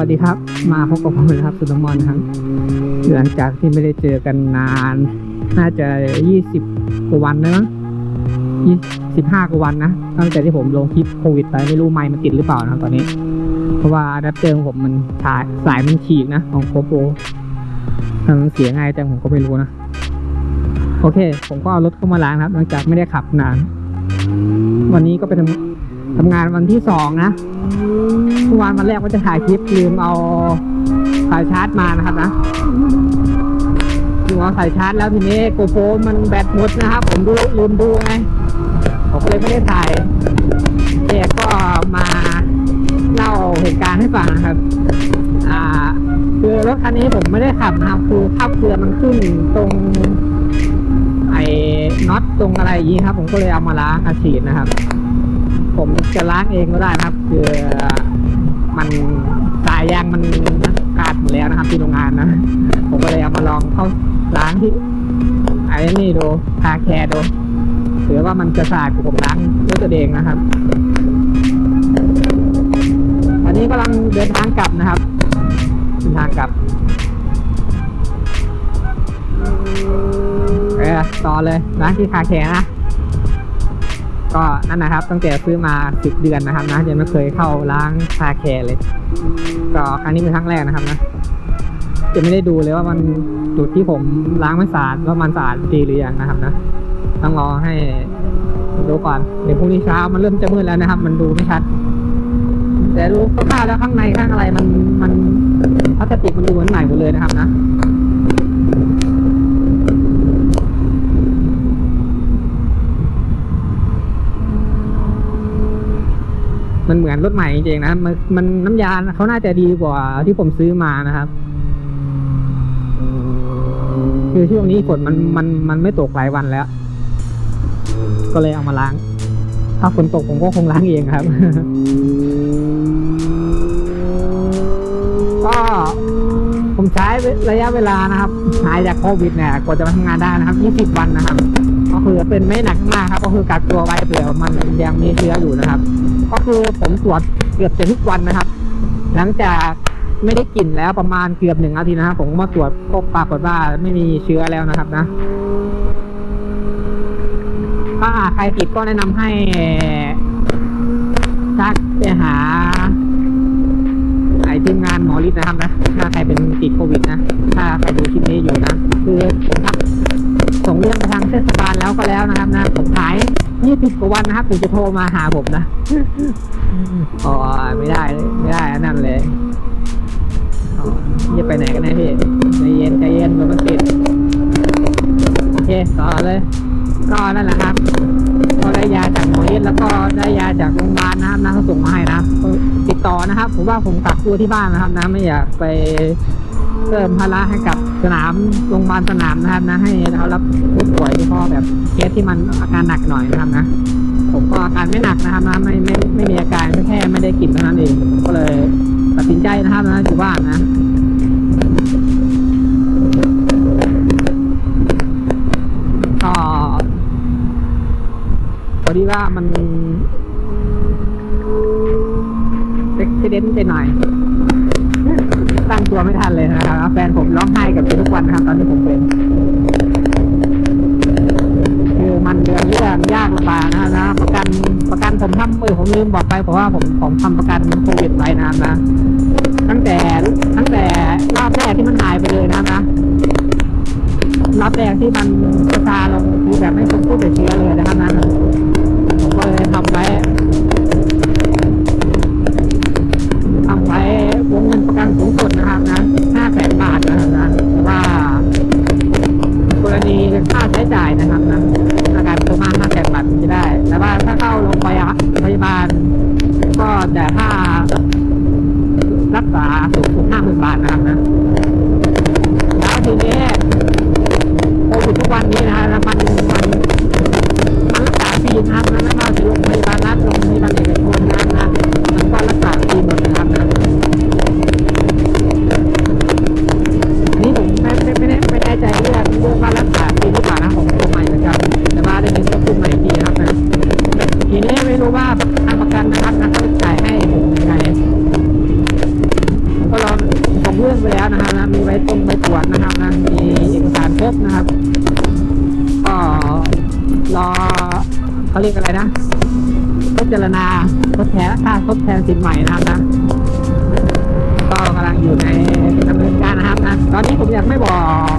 วัสดีครับ มาพบกับผมนะครับสุนทรมอนครับ หลังจากที่ไม่ได้เจอกันนาน น่าจะยี่สิบกว่าวันนะมั้งยี่สิบห้ากว่าวันนะตั้งแต่ที่ผมลงคลิปโควิดไปไม่รู้ไมค์มันติดหรือเปล่านะตอนนี้ เพราะว่าอะแดปเตอของผมมันสายสายมันฉีกนะ ของโคโปรมันเสียง่ายแต่ผมก็ไม่รู้นะ โอเค ผมก็เอารถเข้ามาล้างครับ หลังจากไม่ได้ขับนาน วันนี้ก็ไปทำ ทำงานวันที่สองนะเมื่อวานวันแรกว่าจะถ่ายคลิปลืมเอาสายชาร์จมานะครับนะลืมเอาสายชาร์จแล้วทีนี้โกโปรมันแบตหมดนะครับ ผมดูลืมดูไงผมเลยไม่ได้ถ่ายแกก็มาเล่าเหตุการณ์ให้ฟังนะครับ อ่า คือรถคันนี้ผมไม่ได้ขับนะครับคือข้าเกลือมันขึ้นตรงไอ้น็อตตรงอะไรอย่างนี้ครับ ผมก็เลยเอามาล้างอาฉีดนะครับ ผมจะล้างเองก็ได้นะครับ คือมันสายยางมันขาดหมดแล้วนะครับ ที่โรงงานนะ ผมก็เลยเอามาลองเข้าล้างที่ไอ้นี่ดูคาแคร์ดูหรือว่ามันจะสะอาดกว่าผมล้างด้วยตัวเองนะครับอันนี้กำลังเดินทางกลับนะครับเดินทางกลับเออต่อเลยล้างที่ car care นะ ก็นั่นนะครับตั้งแต่ซื้อมาสิบเดือนนะครับนะยังไม่เคยเข้าล้าง car care เลย ก็ครั้งนี้เป็นครั้งแรกนะครับนะจะไม่ได้ดูเลยว่ามันจุดที่ผมล้างไม่สะอาดว่ามันสะอาดดีหรือยังนะครับนะต้องรอให้ดูก่อนเดี๋ยวพรุ่งนี้เช้ามันเริ่มจะมืดแล้วนะครับ มันดูไม่ชัด แต่ดูคร่าวๆแล้วข้างในข้างอะไรมันมันพลาสติกมันดูเหมือนใหม่หมดเลยนะครับนะ มันเหมือนรถใหม่จริงๆนะมันมันน้ำยาเขาน่าจะดีกว่าที่ผมซื้อมานะครับ คือช่วงนี้ฝนมันมันมันไม่ตกหลายวันแล้ว ก็เลยเอามาล้าง ถ้าฝนตกผมก็คงล้างเองครับ ก็ผมใช้ระยะเวลานะครับ หายจากโควิดเนี่ยกว่าจะมาทำงานได้นะครับ 20 วันนะครับ ก็คือเป็นไม่หนักมากครับ ก็คือกักตัวไว้เผื่อมันยังมีเชื้ออยู่นะครับ ก็คือผมตรวจเกือบจะทุกวันนะครับ หลังจากไม่ได้กลิ่นแล้วประมาณเกือบหนึ่งอาทิตย์นะครับผมมาตรวจก็ปรากฏว่าไม่มีเชื้อแล้วนะครับนะถ้าใครติดก็แนะนำให้ทักไปหาไอทีมงานหมอฤทธิ์นะครับนะถ้าใครเป็นติดโควิดนะ ถ้าใครดูคลิปนี้อยู่นะ คือผมทัก ส่งเรื่องไปทางเทศบาลแล้วก็แล้วนะครับนะผมหาย20กว่าวันนะครับถึงจะโทรมาหาผมนะอ๋อไม่ได้ไม่ได้อันนั่นเลยอ๋อจะไปไหนกันแน่พี่ใจเย็นใจเย็นรถมันติดโอเคต่อเลย ก็นั่นแหละครับก็ได้ยาจากหมอเอสแล้วก็ได้ยาจากโรงพยาบาลนะครับนะเขาส่งมาให้นะครับก็ติดต่อนะครับ ผมว่าผมกักตัวที่บ้านนะครับนะไม่อยากไป เพิ่มภาระให้กับสนามโรงพยาบาลสนามนะครับนะให้เขารับผู้ป่วยที่พอแบบเคสที่มันอาการหนักหน่อยนะครับนะผมก็อาการไม่หนักนะครับนะไม่ไม่ไม่มีอาการแค่ไม่ได้กลิ่นเท่านั้นเองก็เลยตัดสินใจนะครับนะอยู่บ้านนะก็พอดีว่ามันเอ็กซิเดนไปหน่อย ตั้งตัวไม่ทันเลยนะครับแฟนผมร้องไห้กับทุกวันนะครับตอนที่ผมเป็นคือมันเดือนเรื่องยากลำบากนะนะประกันประกันผมทำเออผมลืมบอกไปเพราะว่าผมผมทำประกันโควิดไว้นะครับนะ ตั้งแต่ตั้งแต่รอบแรกที่มันหายไปเลยนะนะรอบแรกที่มันกระจายลงคือแบบไม่พบผู้ติดเชื้อเลยนะครับนั้น็แต่ถ้ารักษาสูงสุดห้าหมื่นบาทนะครับนะแล้วทีนี้โควิดทุกวันนี้นะฮะ พิจารณาทดแทนค่าทดแทนสินใหม่นะครับนะก็กำลังอยู่ในดำเนินการนะครับนะตอนนี้ผมยังไม่บอก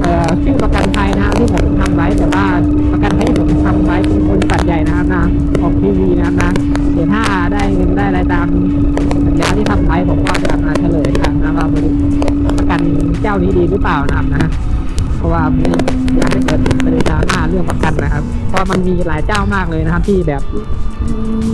เอ่อชื่อประกันภัยนะครับที่ผมทำไว้แต่ว่าประกันภัยที่ผมทำไว้เป็นบริษัทใหญ่นะครับนะของทีวีนะครับนะเดี๋ยวถ้าได้เงินได้อะไรตามสัญญาที่ทำไว้ผมก็จะมาเฉลยกันนะว่าประกันเจ้านี้ดีหรือเปล่านะครับนะเพราะว่าไม่อยากให้เกิดประเด็นดราม่าเรื่องประกันนะครับเพราะมันมีหลายเจ้ามากเลยนะครับที่แบบ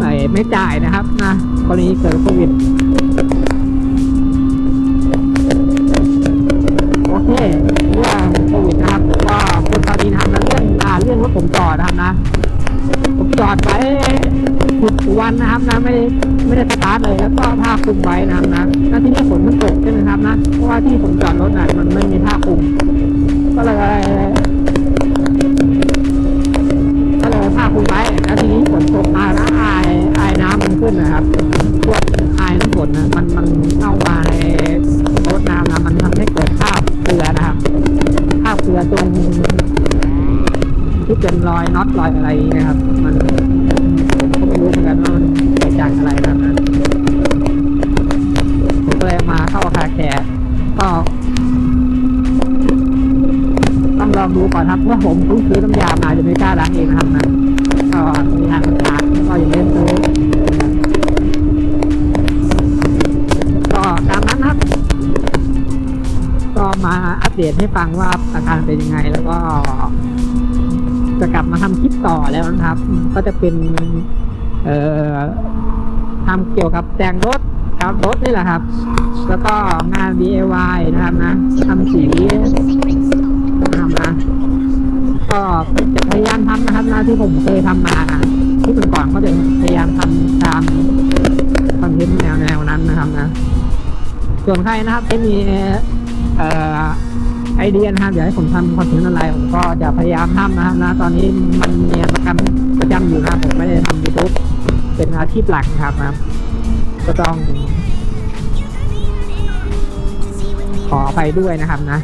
ไอ้ไม่จ่ายนะครับนะกรณีเกิดโควิดโอเคเรื่องโควิดนะครับก็คนตอนนี้นะครับเรื่องอ่าเรื่องรถผมจอดนะครับนะ ผมจอดไว้สิบวันนะครับนะไม่ได้ไม่ได้สตาร์ทเลยแล้วก็ผ้าคลุมไว้นะครับนะแล้วที่นี่ฝนมันตกใช่ไหมครับนะเพราะว่าที่ผมจอดรถน่ะมันไม่มีผ้าคลุม ก็เลย ขึ้นนะครับ พวกอายน้ำฝนนะมันมันเข้ามาในรถน้ำนะมันทำให้เกิดคราบเกลือนะครับคราบเกลือตรงที่เป็นรอยน็อตรอยอะไรอย่างเงี้ยครับ มันผมก็ไม่รู้เหมือนกันว่ามันเกิดจากอะไรนะครับนะผมก็เลยมาเข้าคาแคร์ก็ต้องลองดูก่อนครับว่าผมเพิ่งซื้อน้ำยามาจะไม่กล้าล้างเองนะครับนะก็มีทางขาดก็อย่าเล่น เดตให้ฟังว่าอาการเป็นยังไง แล้วก็ จะกลับมาทำคลิปต่อแล้วนะครับ ก็จะเป็น เอ่อทำเกี่ยวกับแต่งรถครับรถนี่แหละครับ แล้วก็งาน DIY นะครับนะทำสีทำนะก็จะพยายามทำนะครับนะที่ผมเคยทำมาที่เป็นก่อนก็จะพยายามทำตามคอนเทนต์แนวแนวนั้นนะครับนะ ส่วนใครนะครับที่มีเอ่อ ไอเดียนะครับอยากให้ผมทำคอนเทนต์อะไรผมก็จะพยายามทำนะครับนะตอนนี้มันมีประกันประจำอยู่นะครับผมไม่ได้ทำยูทูบเป็นอาชีพหลักนะครับนะก็ต้อง ขอไปด้วยนะครับนะ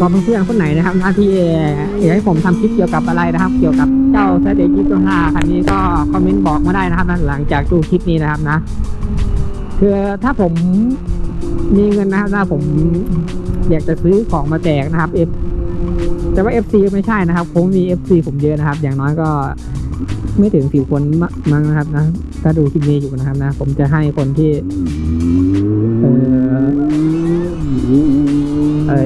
ก็เพื่อนๆคนไหนนะครับหน้าที่อยากให้ผมทำคลิปเกี่ยวกับอะไรนะครับ เกี่ยวกับเจ้าเซตเอจิตัวห้าคันนี้ก็คอมเมนต์บอกมาได้นะครับนะหลังจากดูคลิปนี้นะครับนะคือถ้าผมมีเงินนะครับถ้าผมอยากจะซื้อของมาแจกนะครับ F แต่ว่า FC ไม่ใช่นะครับผมมี FC ผมเยอะนะครับ อย่างน้อยก็ไม่ถึงสิบคนมั้งนะครับนะถ้าดูคลิปนี้อยู่นะครับนะ ผมจะให้คนที่เออ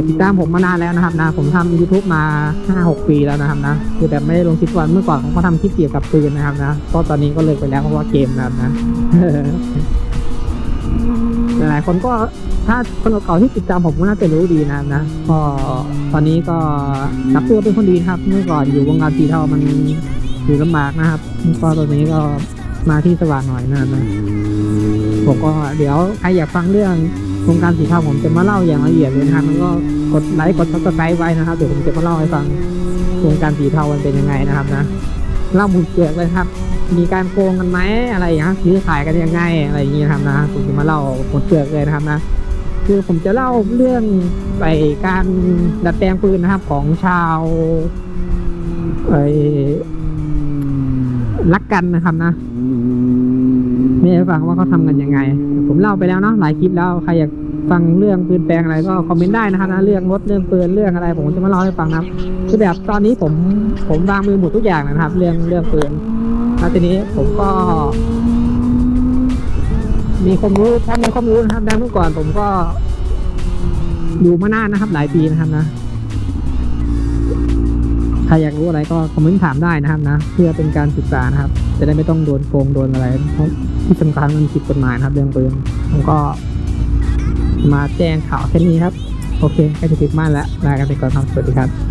ติดตามผมมานานแล้วนะครับนะผมทำ YouTube มาห้าหกปีแล้วนะครับนะคือแบบไม่ได้ลงคลิปวันเมื่อก่อนผมก็ทำคลิปเกี่ยวกับปืนนะครับนะก็ตอนนี้ก็เลิกไปแล้วเพราะว่าเกมนะครับนะหลายคนก็ถ้าคนเก่าที่ติดตามผมก็น่าจะรู้ดีนะนะก็ตอนนี้ก็กลับตัวเป็นคนดีนะครับ เมื่อก่อนอยู่วงการสีเทามันอยู่ลำบากนะครับก็ตอนนี้ก็มาที่สว่างหน่อยนะนะผมก็เดี๋ยวใครอยากฟังเรื่อง โครงการสีเทาผมจะมาเล่าอย่างละเอียดเลยนะครับแล้วก็กดไลค์กด subscribe ไว้นะครับเดี๋ยวผมจะมาเล่าให้ฟังโครงการสีเทามันเป็นยังไงนะครับนะเล่าหมดเปลือกเลยครับ มีการโกงกันไหมอะไรอย่างเงี้ยซื้อขายกันยังไงอะไรอย่างเงี้ยนะครับนะผมจะมาเล่าหมดเปลือกเลยนะครับนะคือผมจะเล่าเรื่องไปการดัดแปลงปืนนะครับของชาวไอ้รักกันนะครับนะ ม่ให้ฟังว่าเขาทำกันยังไง ผมเล่าไปแล้วเนาะหลายคลิปแล้วใครอยากฟังเรื่องปืนแปลงอะไรก็คอมเมนต์ได้นะครับนะเรื่องรถเรื่องปืนเรื่องอะไร ผมจะมาเล่าให้ฟังนะครับคือแบบตอนนี้ผมผมวางมือหมดทุกอย่างนะครับ เรื่องเรื่องปืนแล้วทีนี้ผมก็ มีความรู้ถ้ามีความรู้นะครับดังเมื่อก่อนผมก็อยู่มานานนะครับ หลายปีนะครับนะใครอยากรู้อะไรก็คอมเมนต์ถามได้นะครับนะ เพื่อเป็นการศึกษานะครับ จะได้ไม่ต้องโดนโกงโดนอะไร เพราะที่สำคัญมันผิดกฎหมายนะครับเรื่องปืนผมก็มาแจ้งข่าวแค่นี้ครับ โอเคใกล้จะถึงบ้านแล้วลากันไปก่อนครับสวัสดีครับ